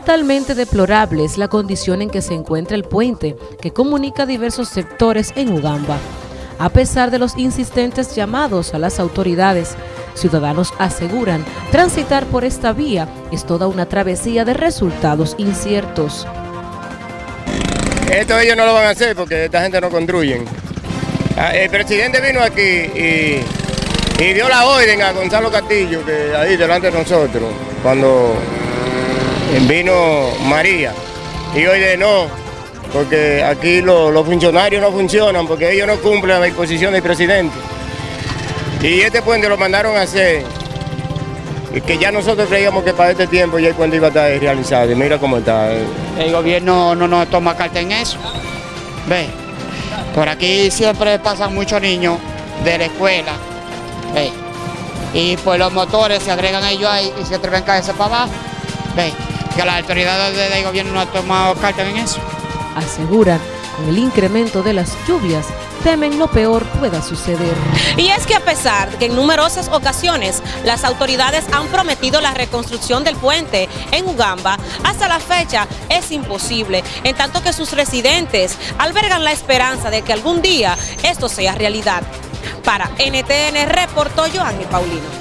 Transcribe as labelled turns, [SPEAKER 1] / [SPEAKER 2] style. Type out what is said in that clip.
[SPEAKER 1] Totalmente deplorable es la condición en que se encuentra el puente que comunica diversos sectores en Ugamba. A pesar de los insistentes llamados a las autoridades, ciudadanos aseguran transitar por esta vía es toda una travesía de resultados inciertos.
[SPEAKER 2] Esto ellos no lo van a hacer porque esta gente no construyen. Ah, el presidente vino aquí y, y dio la orden a Gonzalo Castillo, que ahí delante de nosotros, cuando vino María. Y hoy de no, porque aquí los funcionarios no funcionan, porque ellos no cumplen la disposición del presidente. Y este puente lo mandaron a hacer, y que ya nosotros creíamos que para este tiempo ya el puente iba a estar realizado. Y mira cómo está.
[SPEAKER 3] El gobierno no nos toma carta en eso. Ve, por aquí siempre pasan muchos niños de la escuela. Ve. Y pues los motores se agregan ellos ahí y se atreven a caerse para abajo. Ve que las autoridades del gobierno no han tomado carta en eso.
[SPEAKER 1] Aseguran, con el incremento de las lluvias, temen lo peor pueda suceder.
[SPEAKER 4] Y es que a pesar de que en numerosas ocasiones las autoridades han prometido la reconstrucción del puente en Ugamba, hasta la fecha es imposible, en tanto que sus residentes albergan la esperanza de que algún día esto sea realidad. Para NTN reportó Joanny Paulino.